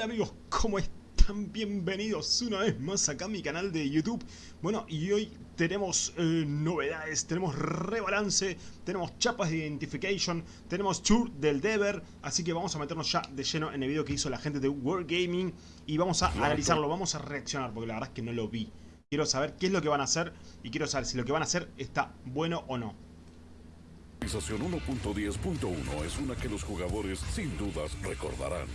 Hola amigos, ¿cómo están? Bienvenidos una vez más acá a mi canal de YouTube Bueno, y hoy tenemos eh, novedades, tenemos rebalance, tenemos chapas de identification, tenemos tour del Dever Así que vamos a meternos ya de lleno en el video que hizo la gente de World Gaming Y vamos a analizarlo, vamos a reaccionar, porque la verdad es que no lo vi Quiero saber qué es lo que van a hacer y quiero saber si lo que van a hacer está bueno o no Actualización 1.10.1 es una que los jugadores sin dudas recordarán.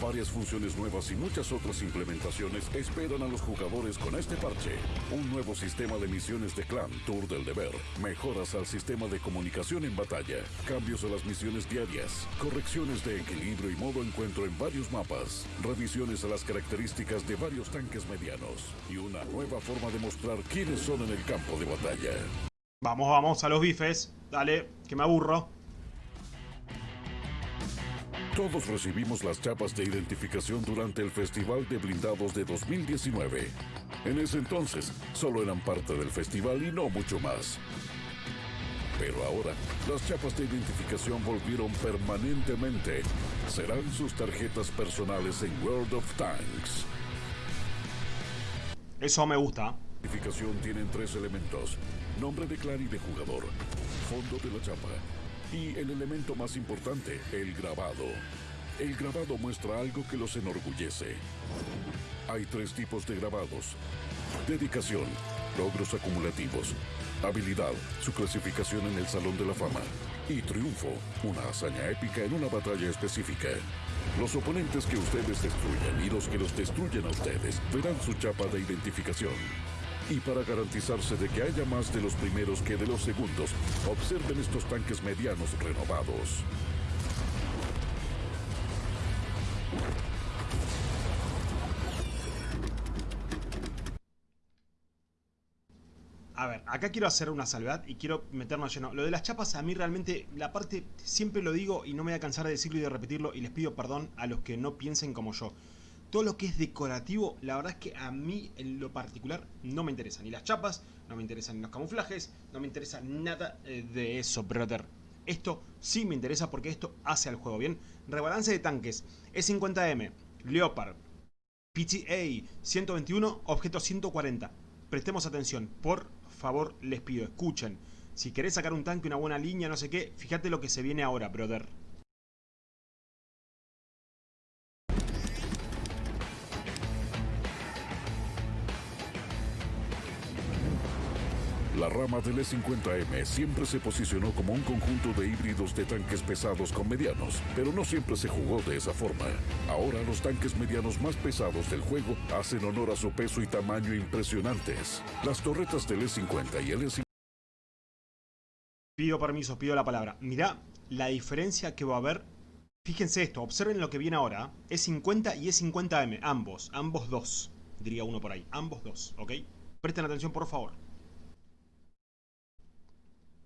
Varias funciones nuevas y muchas otras implementaciones esperan a los jugadores con este parche. Un nuevo sistema de misiones de clan, Tour del Deber, mejoras al sistema de comunicación en batalla, cambios a las misiones diarias, correcciones de equilibrio y modo encuentro en varios mapas, revisiones a las características de varios tanques medianos y una nueva forma de mostrar quiénes son en el campo de batalla. Vamos, vamos a los bifes. Dale, que me aburro. Todos recibimos las chapas de identificación durante el Festival de Blindados de 2019. En ese entonces, solo eran parte del festival y no mucho más. Pero ahora, las chapas de identificación volvieron permanentemente. Serán sus tarjetas personales en World of Tanks. Eso me gusta. La identificación tienen tres elementos. Nombre de clan y de jugador. Fondo de la chapa. Y el elemento más importante, el grabado. El grabado muestra algo que los enorgullece. Hay tres tipos de grabados. Dedicación, logros acumulativos. Habilidad, su clasificación en el Salón de la Fama. Y triunfo, una hazaña épica en una batalla específica. Los oponentes que ustedes destruyan y los que los destruyen a ustedes verán su chapa de identificación. Y para garantizarse de que haya más de los primeros que de los segundos, observen estos tanques medianos renovados. A ver, acá quiero hacer una salvedad y quiero meternos lleno. Lo de las chapas, a mí realmente, la parte, siempre lo digo y no me voy a cansar de decirlo y de repetirlo y les pido perdón a los que no piensen como yo. Todo lo que es decorativo, la verdad es que a mí en lo particular no me interesa. Ni las chapas, no me interesan los camuflajes, no me interesa nada eh, de eso, brother. Esto sí me interesa porque esto hace al juego, ¿bien? Rebalance de tanques, E50M, Leopard, PTA 121, objeto 140. Prestemos atención, por favor les pido, escuchen. Si querés sacar un tanque, una buena línea, no sé qué, fíjate lo que se viene ahora, brother. La rama del E50M siempre se posicionó como un conjunto de híbridos de tanques pesados con medianos, pero no siempre se jugó de esa forma. Ahora los tanques medianos más pesados del juego hacen honor a su peso y tamaño impresionantes. Las torretas del E50 y el E50 Pido permiso, pido la palabra. Mirá la diferencia que va a haber. Fíjense esto, observen lo que viene ahora. E50 y E50M, ambos, ambos dos. Diría uno por ahí, ambos dos, ¿ok? Presten atención por favor.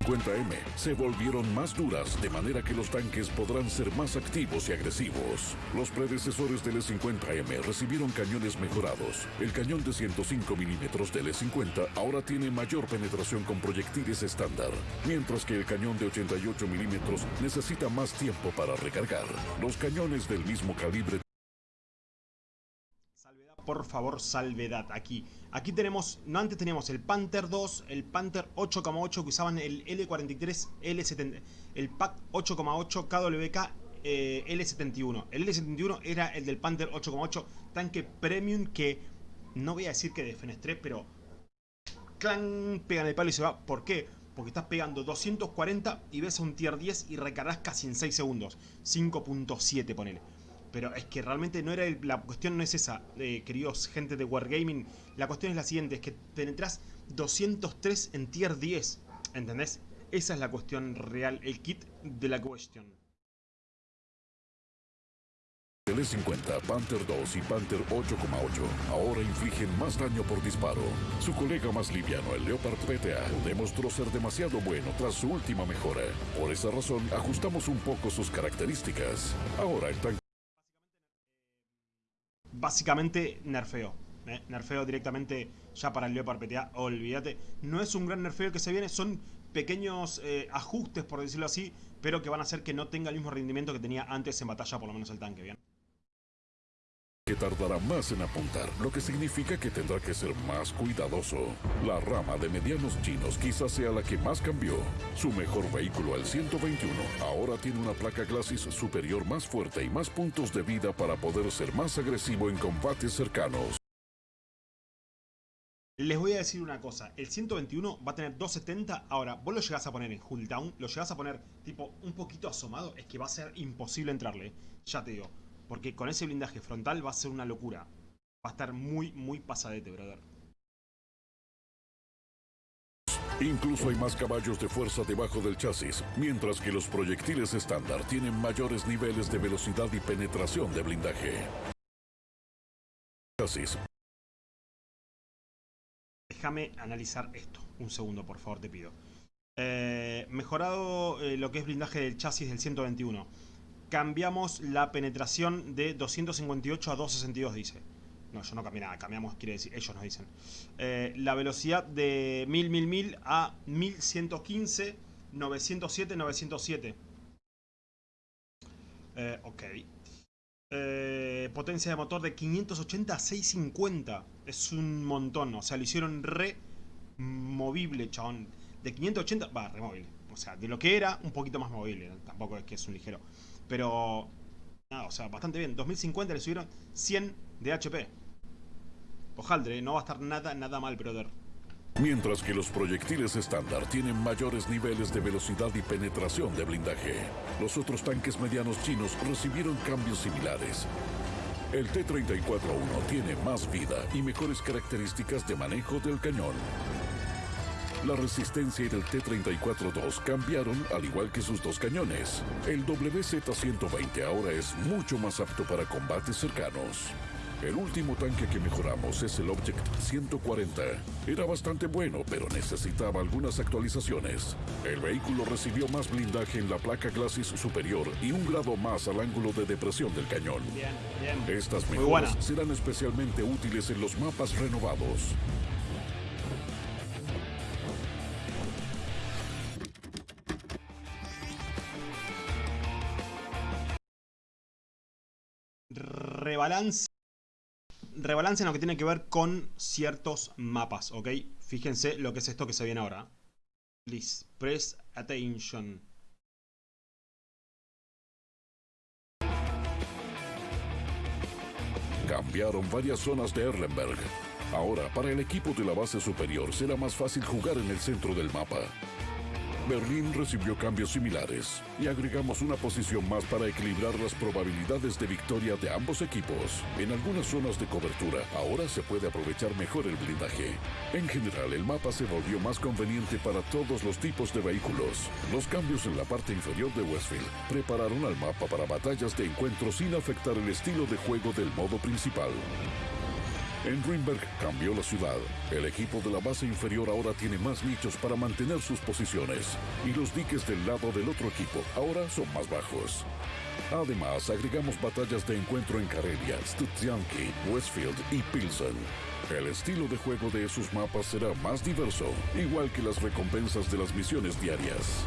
50M se volvieron más duras, de manera que los tanques podrán ser más activos y agresivos. Los predecesores del E50M recibieron cañones mejorados. El cañón de 105 milímetros del E50 ahora tiene mayor penetración con proyectiles estándar, mientras que el cañón de 88 milímetros necesita más tiempo para recargar. Los cañones del mismo calibre por favor, salvedad aquí. Aquí tenemos, no antes teníamos el Panther 2, el Panther 8,8 que usaban el L43, L70, el PAC 8,8 KWK eh, L71. El L71 era el del Panther 8,8, tanque premium que no voy a decir que defenestré, pero clan, pegan el palo y se va. ¿Por qué? Porque estás pegando 240 y ves a un tier 10 y recargas casi en 6 segundos. 5.7 ponele. Pero es que realmente no era la cuestión no es esa, eh, queridos gente de Wargaming. La cuestión es la siguiente, es que penetras 203 en tier 10. ¿Entendés? Esa es la cuestión real, el kit de la cuestión. El E50, Panther 2 y Panther 8,8 ahora infligen más daño por disparo. Su colega más liviano, el Leopard PTA, demostró ser demasiado bueno tras su última mejora. Por esa razón, ajustamos un poco sus características. Ahora el tanque básicamente nerfeo. ¿eh? Nerfeo directamente ya para el Leopard PTA, olvídate. No es un gran nerfeo que se viene, son pequeños eh, ajustes, por decirlo así, pero que van a hacer que no tenga el mismo rendimiento que tenía antes en batalla, por lo menos el tanque, ¿bien? Que tardará más en apuntar, lo que significa que tendrá que ser más cuidadoso. La rama de medianos chinos quizás sea la que más cambió. Su mejor vehículo, el 121, ahora tiene una placa Glacis superior más fuerte y más puntos de vida para poder ser más agresivo en combates cercanos. Les voy a decir una cosa, el 121 va a tener 270, ahora vos lo llegás a poner en hull down, lo llegás a poner tipo un poquito asomado, es que va a ser imposible entrarle, ya te digo. Porque con ese blindaje frontal va a ser una locura. Va a estar muy, muy pasadete, brother. Incluso hay más caballos de fuerza debajo del chasis, mientras que los proyectiles estándar tienen mayores niveles de velocidad y penetración de blindaje. Chasis. Déjame analizar esto. Un segundo, por favor, te pido. Eh, mejorado eh, lo que es blindaje del chasis del 121 cambiamos la penetración de 258 a 262, dice. No, yo no cambié nada, cambiamos, quiere decir, ellos nos dicen. Eh, la velocidad de 1000, 1000, 1000 a 1115, 907, 907. Eh, ok. Eh, potencia de motor de 580 a 650. Es un montón, o sea, lo hicieron re movible, chabón. De 580, va, removible. O sea, de lo que era, un poquito más movible. Tampoco es que es un ligero. Pero, nada, o sea, bastante bien. 2050 le subieron 100 de HP. Ojaldre, no va a estar nada, nada mal, brother. Mientras que los proyectiles estándar tienen mayores niveles de velocidad y penetración de blindaje, los otros tanques medianos chinos recibieron cambios similares. El T-34-1 tiene más vida y mejores características de manejo del cañón. La resistencia del T-34-2 cambiaron al igual que sus dos cañones. El WZ-120 ahora es mucho más apto para combates cercanos. El último tanque que mejoramos es el Object 140. Era bastante bueno, pero necesitaba algunas actualizaciones. El vehículo recibió más blindaje en la placa Glacis superior y un grado más al ángulo de depresión del cañón. Estas mejoras serán especialmente útiles en los mapas renovados. Rebalance, rebalance en lo que tiene que ver con ciertos mapas, ¿ok? Fíjense lo que es esto que se viene ahora. Please, press attention. Cambiaron varias zonas de Erlenberg. Ahora, para el equipo de la base superior será más fácil jugar en el centro del mapa. Berlín recibió cambios similares y agregamos una posición más para equilibrar las probabilidades de victoria de ambos equipos. En algunas zonas de cobertura ahora se puede aprovechar mejor el blindaje. En general el mapa se volvió más conveniente para todos los tipos de vehículos. Los cambios en la parte inferior de Westfield prepararon al mapa para batallas de encuentro sin afectar el estilo de juego del modo principal. En Greenberg cambió la ciudad. El equipo de la base inferior ahora tiene más nichos para mantener sus posiciones. Y los diques del lado del otro equipo ahora son más bajos. Además, agregamos batallas de encuentro en Karelia, Studzianki, Westfield y Pilsen. El estilo de juego de esos mapas será más diverso, igual que las recompensas de las misiones diarias.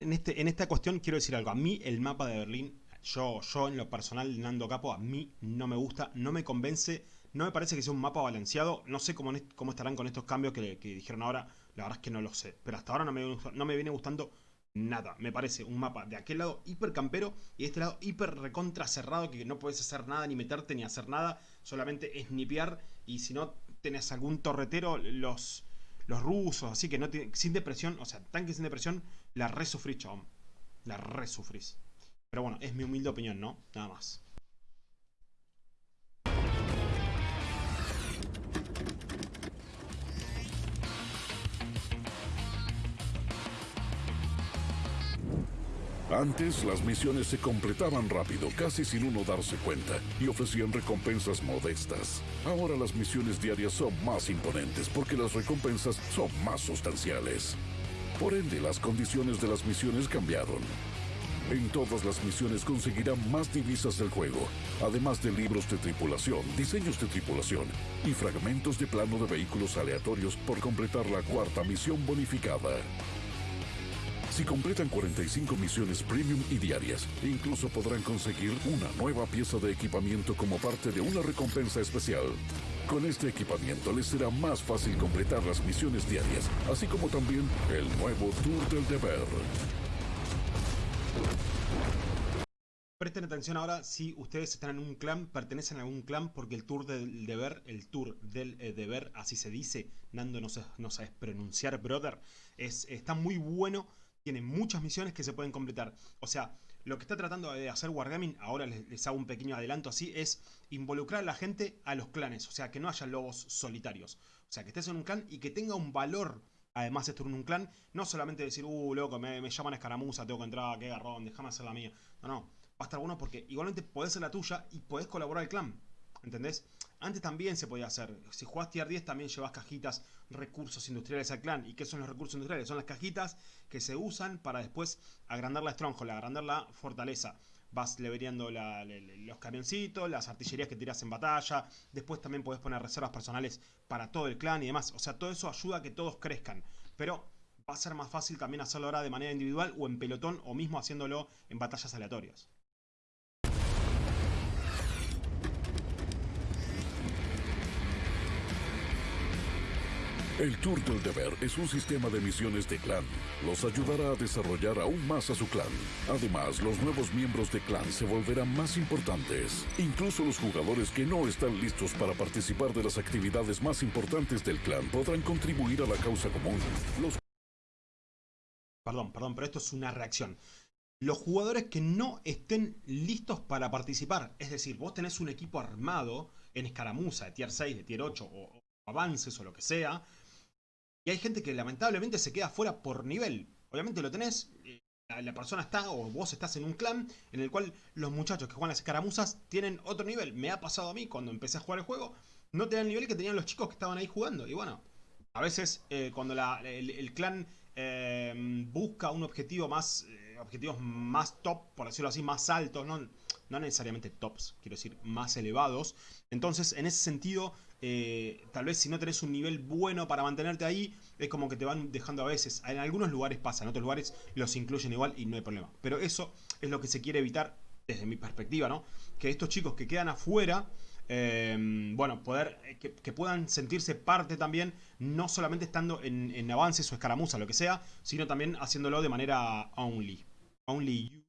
En, este, en esta cuestión quiero decir algo. A mí el mapa de Berlín yo, yo en lo personal, Nando Capo, a mí no me gusta, no me convence, no me parece que sea un mapa balanceado. No sé cómo, cómo estarán con estos cambios que, dijeron ahora, la verdad es que no lo sé. Pero hasta ahora no me, no me viene gustando nada. Me parece un mapa de aquel lado hiper campero y de este lado hiper recontra cerrado que no puedes hacer nada, ni meterte, ni hacer nada. Solamente snipear y si no tenés algún torretero, los, los rusos, así que no sin depresión, o sea, tanque sin depresión, la resufrís, chabón. La resufrís. Pero bueno, es mi humilde opinión, ¿no? Nada más. Antes las misiones se completaban rápido, casi sin uno darse cuenta, y ofrecían recompensas modestas. Ahora las misiones diarias son más imponentes porque las recompensas son más sustanciales. Por ende, las condiciones de las misiones cambiaron. En todas las misiones conseguirán más divisas del juego, además de libros de tripulación, diseños de tripulación y fragmentos de plano de vehículos aleatorios por completar la cuarta misión bonificada. Si completan 45 misiones premium y diarias, incluso podrán conseguir una nueva pieza de equipamiento como parte de una recompensa especial. Con este equipamiento les será más fácil completar las misiones diarias, así como también el nuevo Tour del Deber. Presten atención ahora si ustedes están en un clan, pertenecen a algún clan, porque el tour del deber, el tour del eh, deber, así se dice, Nando no, no sabes pronunciar, brother, es, está muy bueno, tiene muchas misiones que se pueden completar. O sea, lo que está tratando de hacer Wargaming, ahora les, les, hago un pequeño adelanto así, es involucrar a la gente a los clanes, o sea, que no haya lobos solitarios. O sea, que estés en un clan y que tenga un valor además estar en un clan, no solamente decir, uh, loco, me, llaman escaramuza, tengo que entrar, qué garrón, déjame hacer la mía. No, no va a estar bueno porque igualmente podés ser la tuya y podés colaborar al clan. ¿Entendés? Antes también se podía hacer. Si jugás tier 10 también llevas cajitas, recursos industriales al clan. ¿Y qué son los recursos industriales? Son las cajitas que se usan para después agrandar la stronghold, agrandar la fortaleza. Vas leveriando los camioncitos, las artillerías que tiras en batalla. Después también podés poner reservas personales para todo el clan y demás. O sea, todo eso ayuda a que todos crezcan. Pero va a ser más fácil también hacerlo ahora de manera individual o en pelotón o mismo haciéndolo en batallas aleatorias. El Tour del Deber es un sistema de misiones de clan. Los ayudará a desarrollar aún más a su clan. Además, los nuevos miembros de clan se volverán más importantes. Incluso los jugadores que no están listos para participar de las actividades más importantes del clan podrán contribuir a la causa común. Los... Perdón, perdón, pero esto es una reacción. Los jugadores que no estén listos para participar, es decir, vos tenés un equipo armado en escaramuza de tier 6, de tier 8 o avances o lo que sea, y hay gente que lamentablemente se queda fuera por nivel. Obviamente lo tenés, eh, la persona está o vos estás en un clan en el cual los muchachos que juegan las escaramuzas tienen otro nivel. Me ha pasado a mí cuando empecé a jugar el juego, no tenían el nivel que tenían los chicos que estaban ahí jugando. Y bueno, a veces eh, cuando el, clan eh, busca un objetivo más, objetivos más top, por decirlo así, más altos, no, no necesariamente tops, quiero decir, más elevados. Entonces, en ese sentido, eh, tal vez si no tenés un nivel bueno para mantenerte ahí, es como que te van dejando a veces. En algunos lugares pasa, en otros lugares los incluyen igual y no hay problema. Pero eso es lo que se quiere evitar desde mi perspectiva, ¿no? Que estos chicos que quedan afuera, eh, bueno, poder eh, que, puedan sentirse parte también, no solamente estando en, en avances o escaramuza, lo que sea, sino también haciéndolo de manera only. Only you.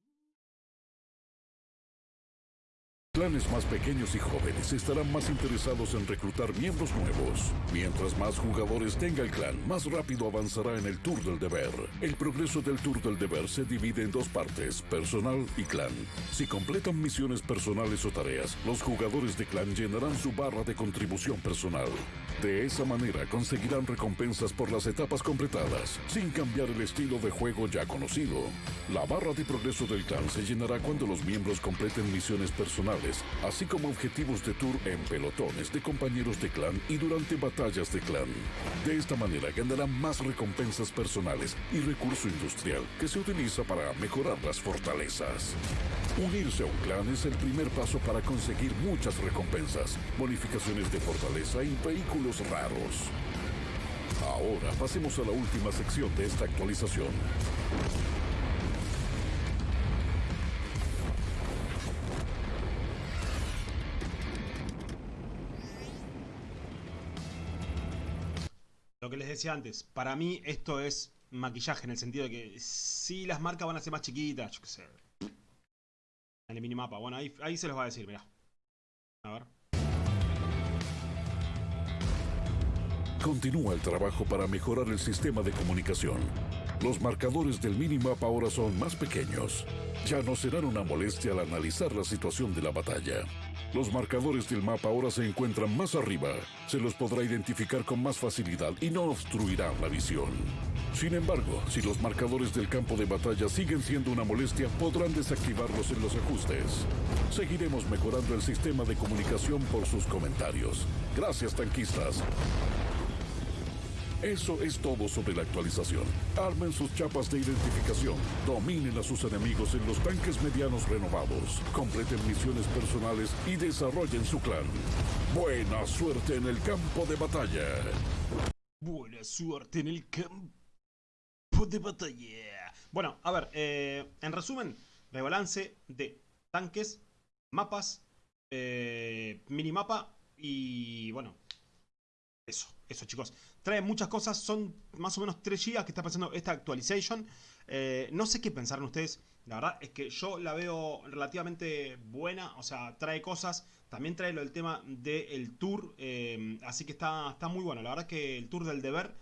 Clanes más pequeños y jóvenes estarán más interesados en reclutar miembros nuevos. Mientras más jugadores tenga el clan, más rápido avanzará en el Tour del Deber. El progreso del Tour del Deber se divide en dos partes, personal y clan. Si completan misiones personales o tareas, los jugadores de clan llenarán su barra de contribución personal. De esa manera conseguirán recompensas por las etapas completadas, sin cambiar el estilo de juego ya conocido. La barra de progreso del clan se llenará cuando los miembros completen misiones personales así como objetivos de tour en pelotones de compañeros de clan y durante batallas de clan. De esta manera ganarán más recompensas personales y recurso industrial que se utiliza para mejorar las fortalezas. Unirse a un clan es el primer paso para conseguir muchas recompensas, bonificaciones de fortaleza y vehículos raros. Ahora pasemos a la última sección de esta actualización. Decía antes, para mí esto es maquillaje en el sentido de que si las marcas van a ser más chiquitas, yo qué sé. En el minimapa, bueno, ahí, ahí se los va a decir, mirá. A ver. Continúa el trabajo para mejorar el sistema de comunicación. Los marcadores del minimapa ahora son más pequeños. Ya no serán una molestia al analizar la situación de la batalla. Los marcadores del mapa ahora se encuentran más arriba. Se los podrá identificar con más facilidad y no obstruirán la visión. Sin embargo, si los marcadores del campo de batalla siguen siendo una molestia, podrán desactivarlos en los ajustes. Seguiremos mejorando el sistema de comunicación por sus comentarios. Gracias, tanquistas. Eso es todo sobre la actualización. Armen sus chapas de identificación, dominen a sus enemigos en los tanques medianos renovados, completen misiones personales y desarrollen su clan. Buena suerte en el campo de batalla. Buena suerte en el campo de batalla. Bueno, a ver, eh, en resumen, rebalance de tanques, mapas, eh, minimapa y bueno, eso, eso chicos. Trae muchas cosas, son más o menos 3 GB que está pasando esta actualización. Eh, no sé qué pensaron ustedes, la verdad es que yo la veo relativamente buena, o sea, trae cosas. También trae lo del tema del tour, eh, así que está, está muy bueno. La verdad es que el tour del deber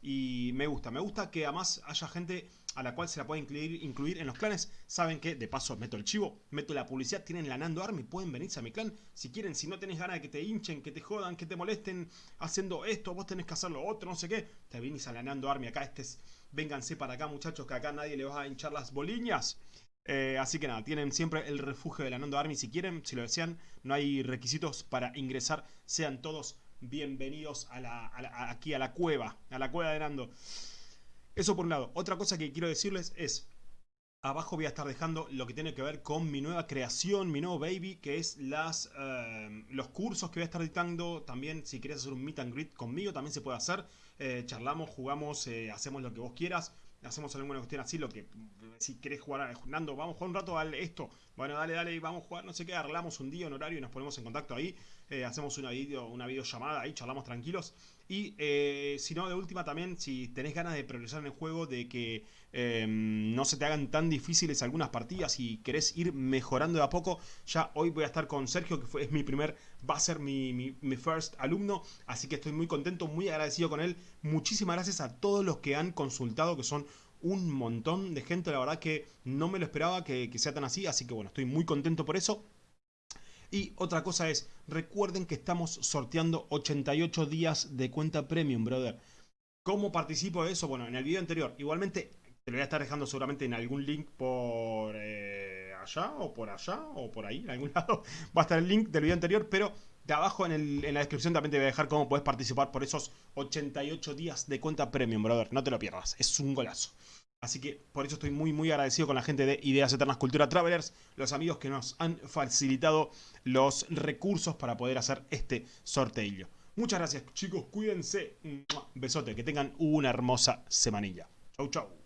y me gusta, me gusta que además haya gente a la cual se la puede incluir, incluir en los clanes. Saben que, de paso, meto el chivo, meto la publicidad, tienen la Nando Army, pueden venirse a mi clan. Si quieren, si no tenés ganas de que te hinchen, que te jodan, que te molesten haciendo esto, vos tenés que hacer lo otro, no sé qué. Te venís a la Nando Army, acá este es... Vénganse para acá, muchachos, que acá nadie le va a hinchar las boliñas. Eh, así que nada, tienen siempre el refugio de la Nando Army si quieren, si lo desean. No hay requisitos para ingresar, sean todos bienvenidos a la, aquí a la cueva, a la cueva de Nando. Eso por un lado. Otra cosa que quiero decirles es, abajo voy a estar dejando lo que tiene que ver con mi nueva creación, mi nuevo baby, que es las eh, los cursos que voy a estar dictando. También si quieres hacer un meet and greet conmigo, también se puede hacer. Eh, charlamos, jugamos, eh, hacemos lo que vos quieras hacemos alguna cuestión así, lo que si querés jugar, Nando, vamos a jugar un rato al esto, bueno, dale, dale, vamos a jugar, no sé qué, arreglamos un día, un horario y nos ponemos en contacto ahí, eh, hacemos una video, una videollamada ahí, charlamos tranquilos. Y eh, si no, de última también, si tenés ganas de progresar en el juego, de que em, no se te hagan tan difíciles algunas partidas y querés ir mejorando de a poco, ya hoy voy a estar con Sergio, que fue, es mi primer, va a ser mi, mi, first alumno, así que estoy muy contento, muy agradecido con él. Muchísimas gracias a todos los que han consultado, que son un montón de gente, la verdad que no me lo esperaba que sea tan así, así que bueno, estoy muy contento por eso. Y otra cosa es, recuerden que estamos sorteando 88 días de cuenta premium, brother. ¿Cómo participo de eso? Bueno, en el video anterior. Igualmente, te lo voy a estar dejando seguramente en algún link por eh, allá o por allá o por ahí, en algún lado. Va a estar el link del video anterior, pero de abajo en, en la descripción también te voy a dejar cómo puedes participar por esos 88 días de cuenta premium, brother. No te lo pierdas, es un golazo. Así que por eso estoy muy muy agradecido con la gente de Ideas Eternas Cultura Travelers, los amigos que nos han facilitado los recursos para poder hacer este sorteo. Muchas gracias chicos, cuídense. Besote, que tengan una hermosa semanilla. Chau chau.